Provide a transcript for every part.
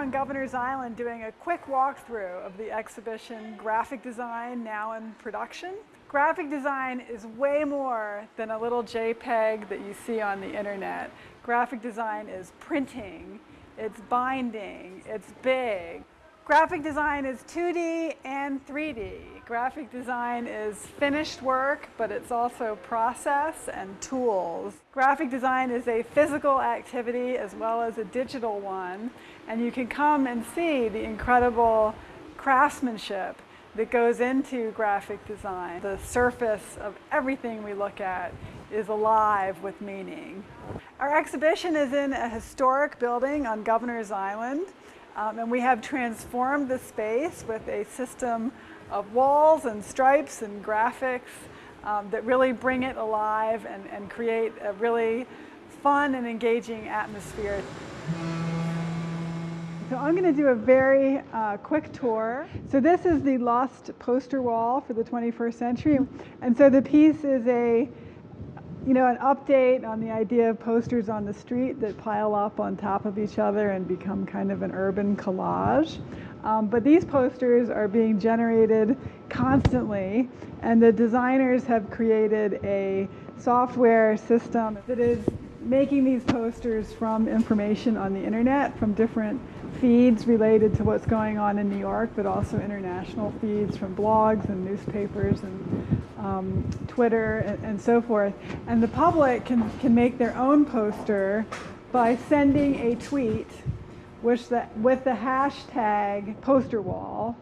on Governor's Island doing a quick walkthrough of the exhibition Graphic Design Now in Production. Graphic design is way more than a little JPEG that you see on the internet. Graphic design is printing, it's binding, it's big. Graphic design is 2D and 3D. Graphic design is finished work, but it's also process and tools. Graphic design is a physical activity as well as a digital one, and you can come and see the incredible craftsmanship that goes into graphic design. The surface of everything we look at is alive with meaning. Our exhibition is in a historic building on Governor's Island. Um, and we have transformed the space with a system of walls and stripes and graphics um, that really bring it alive and, and create a really fun and engaging atmosphere. So I'm going to do a very uh, quick tour. So this is the lost poster wall for the 21st century. And so the piece is a you know, an update on the idea of posters on the street that pile up on top of each other and become kind of an urban collage. Um, but these posters are being generated constantly, and the designers have created a software system that is making these posters from information on the internet, from different feeds related to what's going on in New York, but also international feeds from blogs and newspapers and um, Twitter, and, and, so forth. And the public can, can make their own poster by sending a tweet which the, with the hashtag poster wall,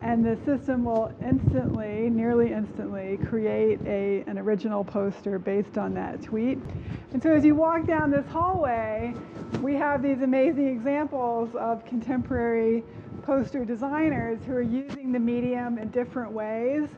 and the system will instantly, nearly instantly, create a, an original poster based on that tweet. And so as you walk down this hallway, we have these amazing examples of contemporary poster designers who are using the medium in different ways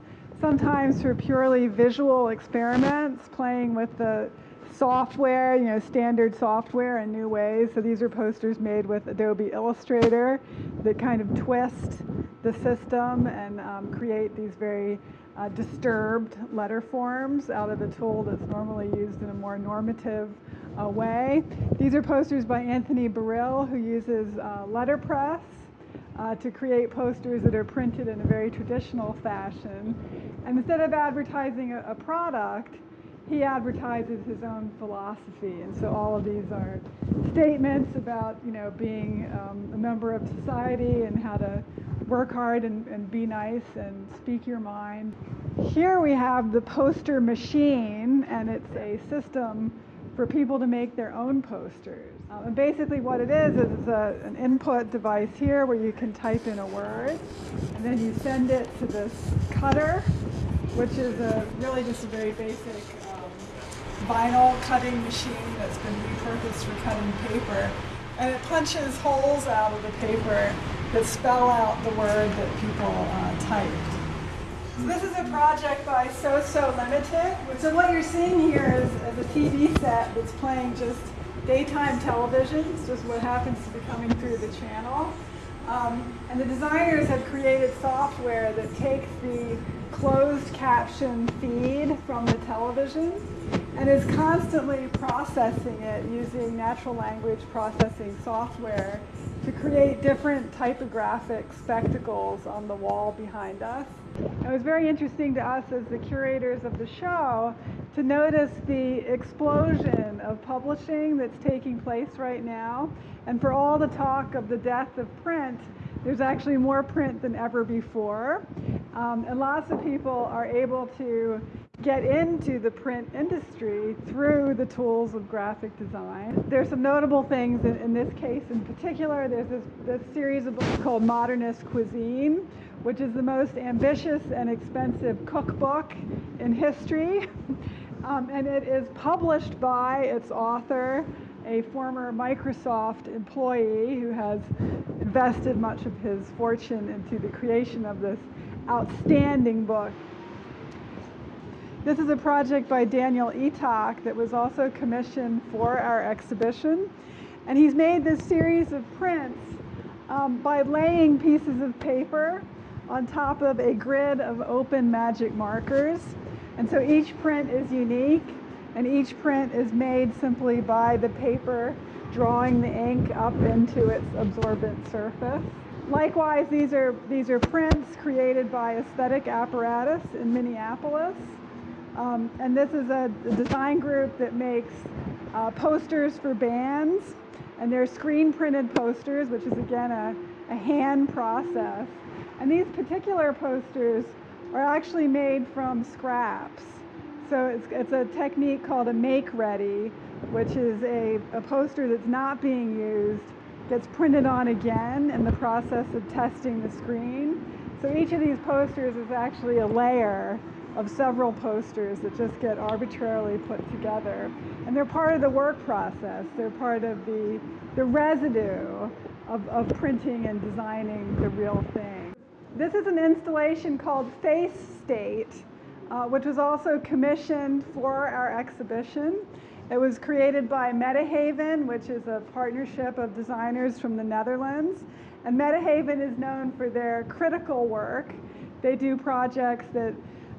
sometimes for purely visual experiments, playing with the software, you know, standard software in new ways. So these are posters made with Adobe Illustrator that kind of twist the system and um, create these very uh, disturbed letter forms out of a tool that's normally used in a more normative uh, way. These are posters by Anthony Burrill, who uses uh, letterpress uh, to create posters that are printed in a very traditional fashion. And instead of advertising a, a product, he advertises his own philosophy. And so all of these are statements about, you know, being um, a member of society and how to work hard and, and be nice and speak your mind. Here we have the poster machine, and it's a system for people to make their own posters. Um, and basically what it is, is a, an input device here where you can type in a word, and then you send it to this cutter, which is a, really just a very basic um, vinyl cutting machine that's been repurposed for cutting paper. And it punches holes out of the paper that spell out the word that people uh, typed. So this is a project by Sosolimited. So what you're seeing here is, is a TV set that's playing just daytime television. It's just what happens to be coming through the channel. Um, and the designers have created software that takes the closed caption feed from the television and is constantly processing it using natural language processing software to create different typographic spectacles on the wall behind us. It was very interesting to us as the curators of the show to notice the explosion of publishing that's taking place right now. And for all the talk of the death of print, there's actually more print than ever before. Um, and lots of people are able to get into the print industry through the tools of graphic design. There's some notable things in, in this case in particular. There's this, this series of books called Modernist Cuisine, which is the most ambitious and expensive cookbook in history. Um, and it is published by its author, a former Microsoft employee who has invested much of his fortune into the creation of this outstanding book. This is a project by Daniel Eatock that was also commissioned for our exhibition. And he's made this series of prints um, by laying pieces of paper on top of a grid of open magic markers. And so each print is unique and each print is made simply by the paper drawing the ink up into its absorbent surface. Likewise, these are, these are prints created by Aesthetic Apparatus in Minneapolis. Um, and this is a, design group that makes uh, posters for bands. And they're screen printed posters, which is again a, a hand process. And these particular posters are actually made from scraps. So it's, it's a technique called a make ready, which is a, a poster that's not being used, gets printed on again in the process of testing the screen. So each of these posters is actually a layer of several posters that just get arbitrarily put together. And they're part of the work process. They're part of the, the residue of, of printing and designing the real thing. This is an installation called Face State, uh, which was also commissioned for our exhibition. It was created by Metahaven, which is a partnership of designers from the Netherlands. And Metahaven is known for their critical work. They do projects that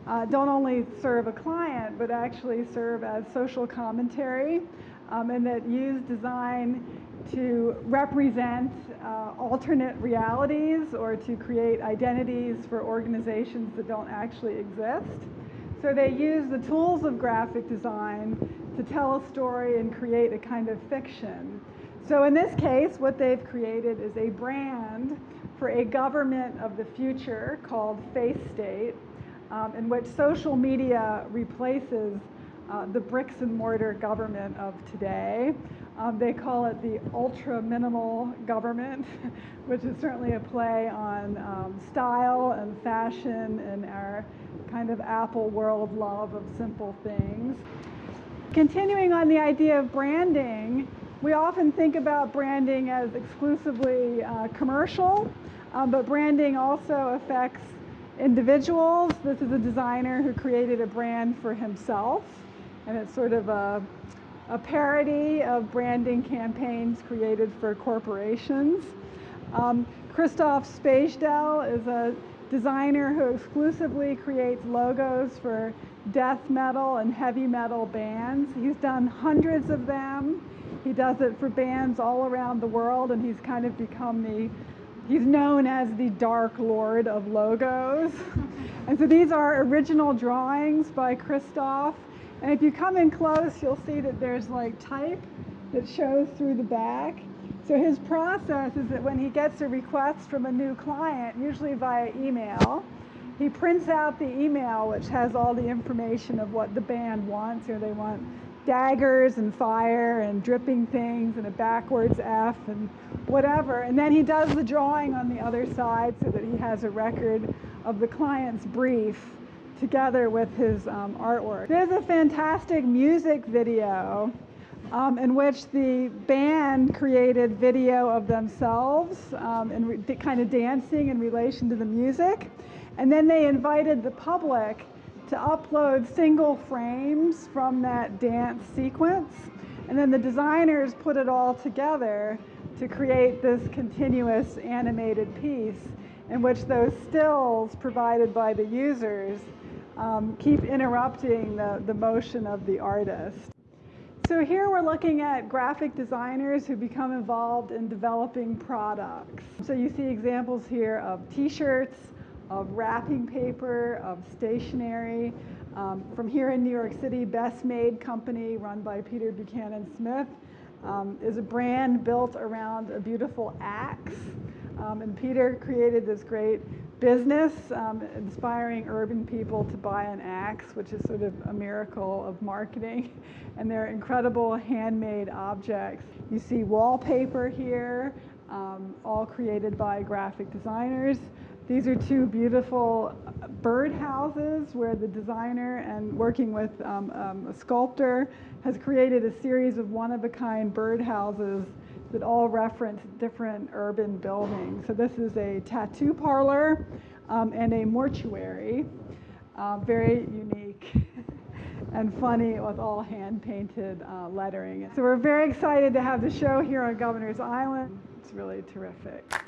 uh, don't only serve a client, but actually serve as social commentary um, and that use design to represent uh, alternate realities or to create identities for organizations that don't actually exist. So they use the tools of graphic design to tell a story and create a kind of fiction. So in this case, what they've created is a brand for a government of the future called Face State um, in which social media replaces uh, the bricks and mortar government of today. Um, they call it the ultra minimal government, which is certainly a play on um, style and fashion and our kind of Apple world love of simple things. Continuing on the idea of branding, we often think about branding as exclusively uh, commercial, um, but branding also affects individuals. This is a designer who created a brand for himself, and it's sort of a, a parody of branding campaigns created for corporations. Um, Christophe Szpajdel is a designer who exclusively creates logos for death metal and heavy metal bands. He's done hundreds of them. He does it for bands all around the world, and he's kind of become the He's known as the Dark Lord of logos. and so these are original drawings by Christophe. And if you come in close, you'll see that there's like type that shows through the back. So his process is that when he gets a request from a new client, usually via email, he prints out the email which has all the information of what the band wants. Know, they want daggers and fire and dripping things and a backwards F and whatever. And then he does the drawing on the other side so that he has a record of the client's brief together with his um, artwork. There's a fantastic music video um, in which the band created video of themselves um, and kind of dancing in relation to the music. And then they invited the public to upload single frames from that dance sequence. And then the designers put it all together to create this continuous animated piece in which those stills provided by the users um, keep interrupting the, the motion of the artist. So here we're looking at graphic designers who become involved in developing products. So you see examples here of t-shirts, of wrapping paper, of stationery. Um, from here in New York City, Best Made Company, run by Peter Buchanan Smith, um, is a brand built around a beautiful axe. Um, and Peter created this great business um, inspiring urban people to buy an axe, which is sort of a miracle of marketing. And they're incredible handmade objects. You see wallpaper here, um, all created by graphic designers. These are two beautiful bird houses where the designer and working with um, um, a sculptor has created a series of one-of-a-kind bird houses that all reference different urban buildings. So this is a tattoo parlor um, and a mortuary, uh, very unique and funny with all hand-painted uh, lettering. So we're very excited to have the show here on Governor's Island. It's really terrific.